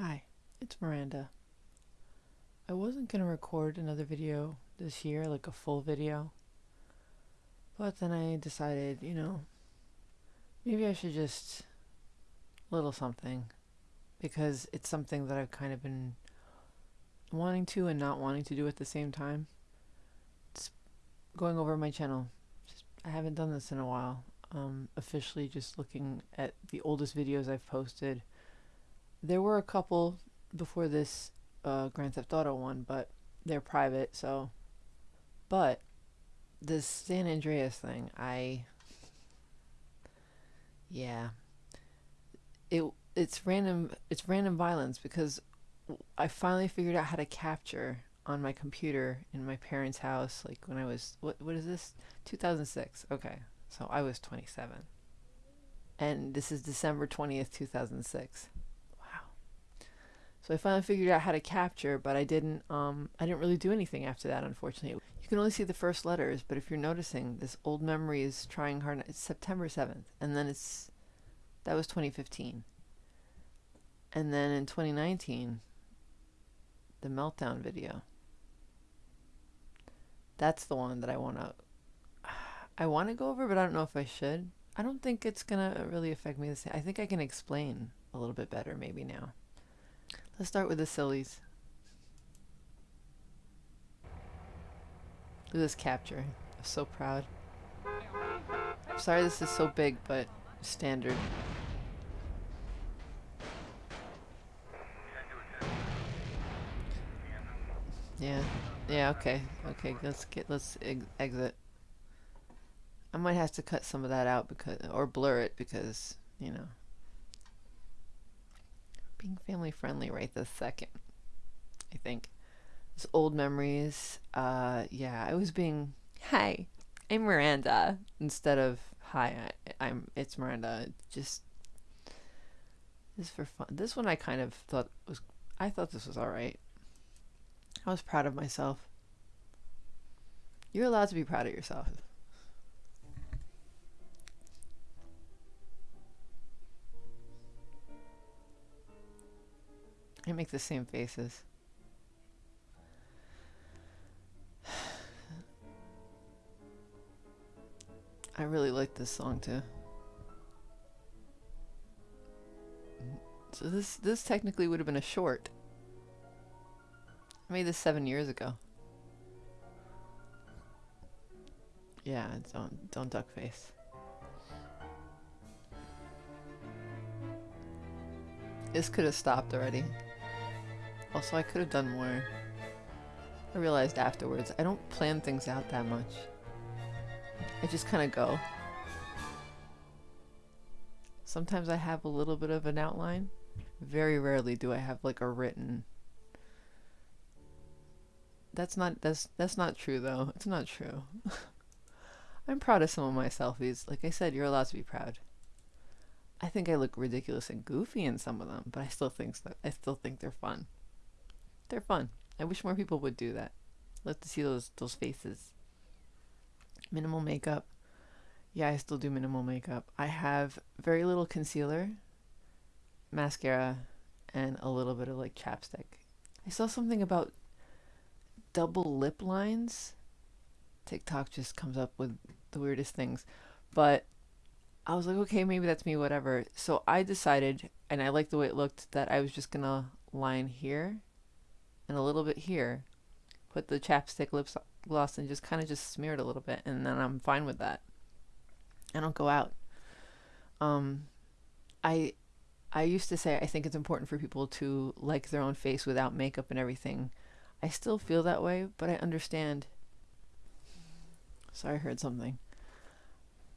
Hi, it's Miranda. I wasn't going to record another video this year, like a full video. But then I decided, you know, maybe I should just little something because it's something that I've kind of been wanting to and not wanting to do at the same time. It's going over my channel. Just, I haven't done this in a while. Um, officially just looking at the oldest videos I've posted. There were a couple before this uh, Grand Theft Auto one, but they're private, so. But this San Andreas thing, I. Yeah. It it's random. It's random violence because I finally figured out how to capture on my computer in my parents' house, like when I was what what is this? 2006. Okay, so I was 27. And this is December 20th, 2006. So I finally figured out how to capture, but I didn't um I didn't really do anything after that unfortunately. You can only see the first letters, but if you're noticing this old memory is trying hard it's September 7th and then it's that was 2015. And then in 2019 the meltdown video. That's the one that I want to I want to go over, but I don't know if I should. I don't think it's going to really affect me the same. I think I can explain a little bit better maybe now. Let's start with the sillies. Look at this capture. I'm so proud. I'm sorry this is so big, but standard. Yeah. Yeah, okay. Okay, let's get let's exit. I might have to cut some of that out because or blur it because, you know, being family friendly right this second. I think. It's old memories. Uh yeah, I was being hi, I'm Miranda instead of hi, I, I'm it's Miranda. Just this for fun. This one I kind of thought was I thought this was all right. I was proud of myself. You're allowed to be proud of yourself. I make the same faces. I really like this song too. So this this technically would have been a short. I made this seven years ago. Yeah, don't don't duck face. This could have stopped already. Also, I could have done more. I realized afterwards, I don't plan things out that much. I just kind of go. Sometimes I have a little bit of an outline. Very rarely do I have like a written that's not that's that's not true though. It's not true. I'm proud of some of my selfies. Like I said, you're allowed to be proud. I think I look ridiculous and goofy in some of them, but I still think. I still think they're fun. They're fun. I wish more people would do that. Love to see those those faces. Minimal makeup. Yeah, I still do minimal makeup. I have very little concealer, mascara, and a little bit of like chapstick. I saw something about double lip lines. TikTok just comes up with the weirdest things. But I was like, okay, maybe that's me, whatever. So I decided, and I liked the way it looked, that I was just to line here and a little bit here. Put the chapstick lip gloss and just kind of just smear it a little bit. And then I'm fine with that. I don't go out. Um, I I used to say I think it's important for people to like their own face without makeup and everything. I still feel that way, but I understand. Sorry, I heard something.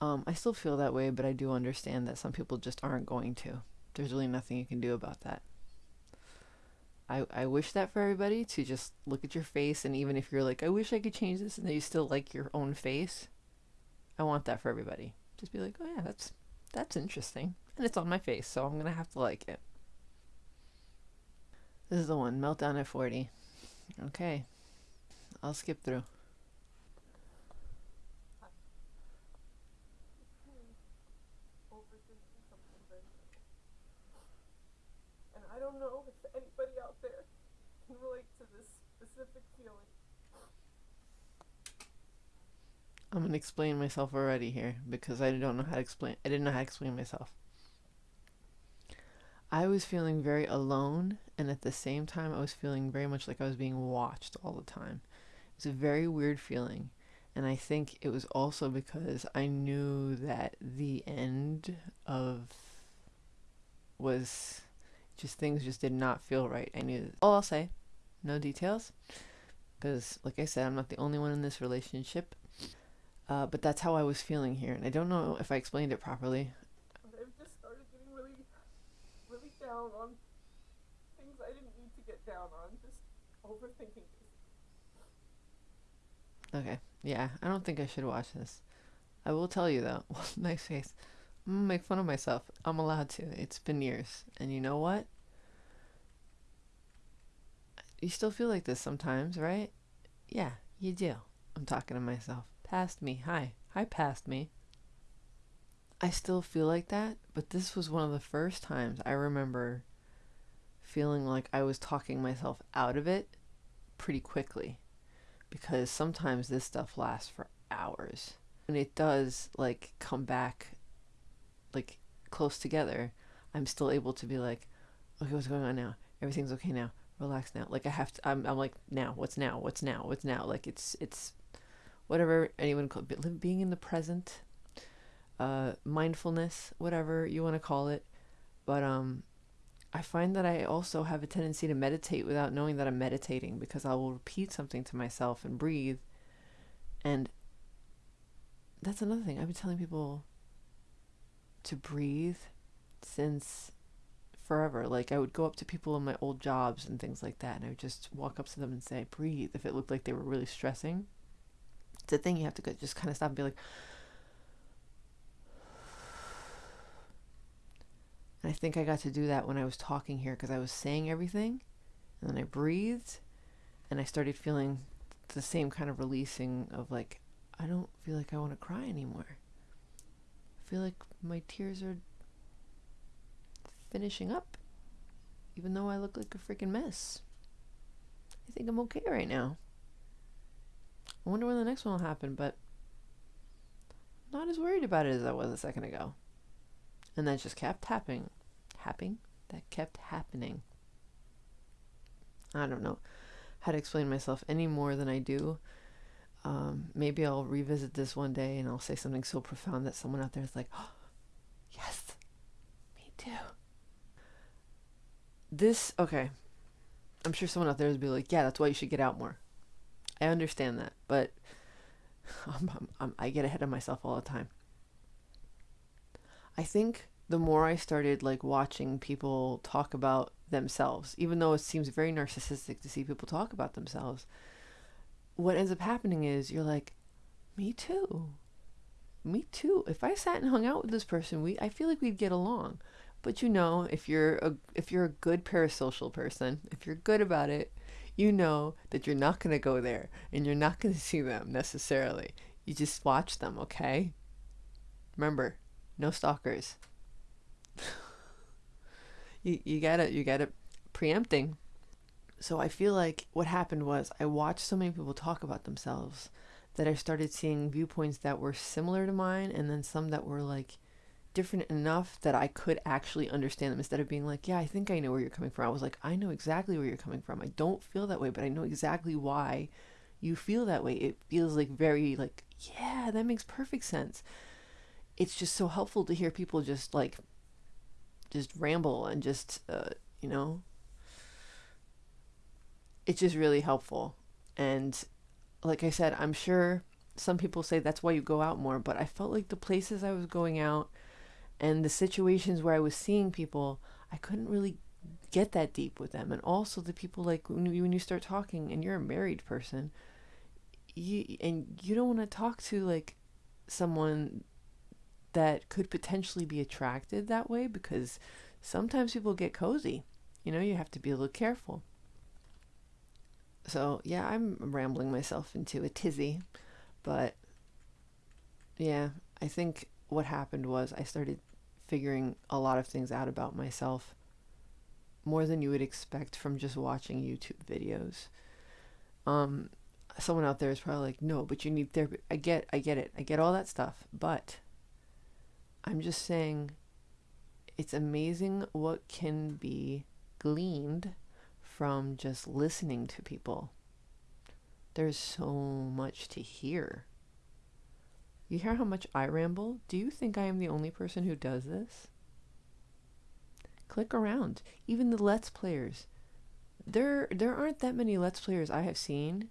Um, I still feel that way, but I do understand that some people just aren't going to. There's really nothing you can do about that. I, I wish that for everybody to just look at your face and even if you're like, I wish I could change this and then you still like your own face, I want that for everybody. Just be like, oh yeah, that's that's interesting. And it's on my face, so I'm gonna have to like it. This is the one, Meltdown at 40. Okay. I'll skip through. And I don't know if anybody out there can relate to this specific feeling. I'm gonna explain myself already here because I don't know how to explain. I didn't know how to explain myself. I was feeling very alone, and at the same time, I was feeling very much like I was being watched all the time. It's a very weird feeling, and I think it was also because I knew that the end of was just things just did not feel right. I knew all I'll say, no details, because like I said, I'm not the only one in this relationship. Uh, but that's how I was feeling here, and I don't know if I explained it properly. I've just started getting really, really down on things I didn't need to get down on. Just overthinking. Okay, yeah, I don't think I should watch this. I will tell you though, nice face. I'm gonna make fun of myself. I'm allowed to. It's been years, and you know what? You still feel like this sometimes, right? Yeah, you do. I'm talking to myself past me. Hi. Hi, past me. I still feel like that, but this was one of the first times I remember feeling like I was talking myself out of it pretty quickly. Because sometimes this stuff lasts for hours. And it does, like, come back, like, close together. I'm still able to be like, okay, what's going on now? Everything's okay now. Relax now. Like, I have to, I'm, I'm like, now, what's now? What's now? What's now? Like, it's, it's, whatever anyone call it, being in the present, uh, mindfulness, whatever you want to call it. But um, I find that I also have a tendency to meditate without knowing that I'm meditating because I will repeat something to myself and breathe. And that's another thing. I've been telling people to breathe since forever. Like I would go up to people in my old jobs and things like that, and I would just walk up to them and say, breathe, if it looked like they were really stressing it's a thing you have to just kind of stop and be like and i think i got to do that when i was talking here because i was saying everything and then i breathed and i started feeling the same kind of releasing of like i don't feel like i want to cry anymore. I feel like my tears are finishing up even though i look like a freaking mess. I think i'm okay right now I wonder when the next one will happen, but not as worried about it as I was a second ago. And that just kept happening. Happening? That kept happening. I don't know how to explain myself any more than I do. Um, maybe I'll revisit this one day and I'll say something so profound that someone out there is like, oh, yes, me too. This, okay. I'm sure someone out there would be like, yeah, that's why you should get out more. I understand that, but I'm, I'm, I'm, I get ahead of myself all the time. I think the more I started like watching people talk about themselves, even though it seems very narcissistic to see people talk about themselves, what ends up happening is you're like, me too. Me too. If I sat and hung out with this person, we I feel like we'd get along. But you know, if you're a if you're a good parasocial person, if you're good about it, you know that you're not going to go there and you're not going to see them necessarily. You just watch them, okay? Remember, no stalkers. you you got to you got to preempting. So I feel like what happened was I watched so many people talk about themselves that I started seeing viewpoints that were similar to mine and then some that were like different enough that I could actually understand them instead of being like, yeah, I think I know where you're coming from. I was like, I know exactly where you're coming from. I don't feel that way, but I know exactly why you feel that way. It feels like very like, yeah, that makes perfect sense. It's just so helpful to hear people just like just ramble and just uh, you know it's just really helpful. And like I said, I'm sure some people say that's why you go out more, but I felt like the places I was going out and the situations where I was seeing people, I couldn't really get that deep with them. And also the people like when you, when you start talking and you're a married person, you and you don't want to talk to like someone that could potentially be attracted that way because sometimes people get cozy. You know, you have to be a little careful. So, yeah, I'm rambling myself into a tizzy, but yeah, I think what happened was I started figuring a lot of things out about myself more than you would expect from just watching YouTube videos. Um, someone out there is probably like, no, but you need therapy. I get, I get it. I get all that stuff. But I'm just saying it's amazing what can be gleaned from just listening to people. There's so much to hear. You hear how much I ramble? Do you think I am the only person who does this? Click around. Even the Let's Players. There there aren't that many Let's Players I have seen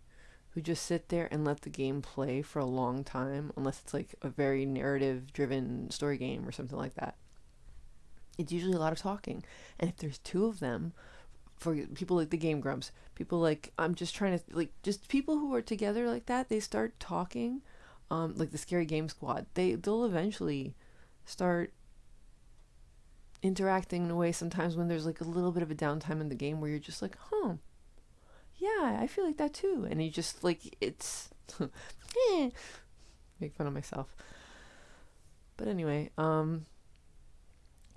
who just sit there and let the game play for a long time unless it's like a very narrative driven story game or something like that. It's usually a lot of talking. And if there's two of them, for people like the Game Grumps, people like I'm just trying to like just people who are together like that, they start talking, um, like the Scary Game Squad. They they'll eventually start interacting in a way sometimes when there's like a little bit of a downtime in the game where you're just like, huh, yeah, I feel like that too, and you just like it's, eh, make fun of myself. But anyway, um,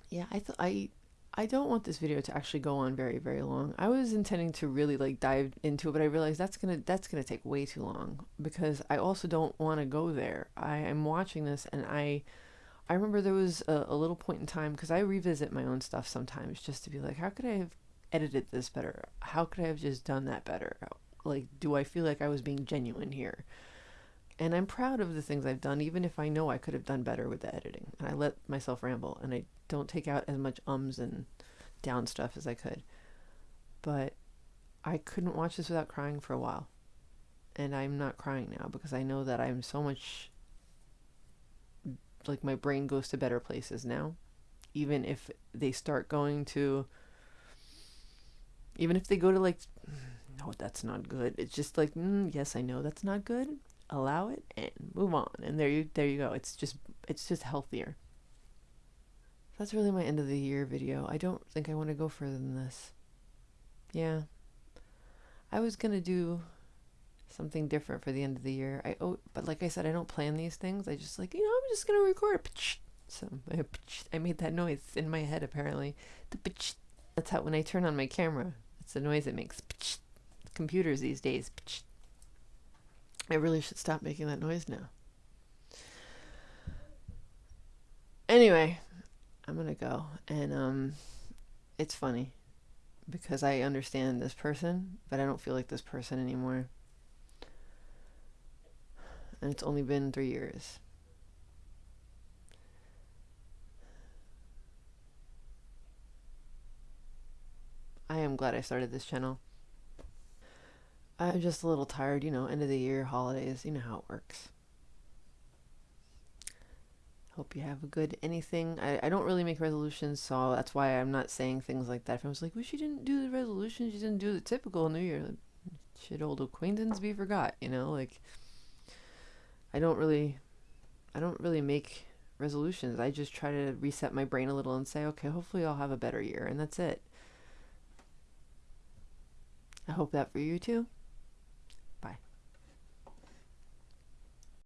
yeah, I th- I I don't want this video to actually go on very very long. I was intending to really like dive into it, but I realized that's gonna that's gonna take way too long because I also don't want to go there. I am watching this and I I remember there was a, a little point in time because I revisit my own stuff sometimes just to be like, how could I have edited this better? How could I have just done that better? Like, do I feel like I was being genuine here? And I'm proud of the things I've done, even if I know I could have done better with the editing. And I let myself ramble and I don't take out as much ums and down stuff as I could. But I couldn't watch this without crying for a while. And I'm not crying now because I know that I'm so much like my brain goes to better places now. Even if they start going to even if they go to like no that's not good it's just like mm, yes i know that's not good allow it and move on. And there you there you go. It's just it's just healthier. That's really my end of the year video. I don't think i want to go further than this. Yeah. I was gonna do something different for the end of the year. I oh but like i said i don't plan these things. I just like you know i'm just gonna record. So i made that noise in my head apparently. That's how when i turn on my camera it's the noise it makes. Computers these days. I really should stop making that noise now. Anyway, I'm gonna go, and um, it's funny because I understand this person, but I don't feel like this person anymore. And it's only been three years. I am glad I started this channel. I'm just a little tired, you know, end of the year, holidays, you know how it works. Hope you have a good anything. I, I don't really make resolutions, so that's why I'm not saying things like that. If I was like, well, she didn't do the resolutions, she didn't do the typical New Year. Should old acquaintance be forgot, you know? Like, I don't really, I don't really make resolutions. I just try to reset my brain a little and say, okay, hopefully I'll have a better year, and that's it. I hope that for you too.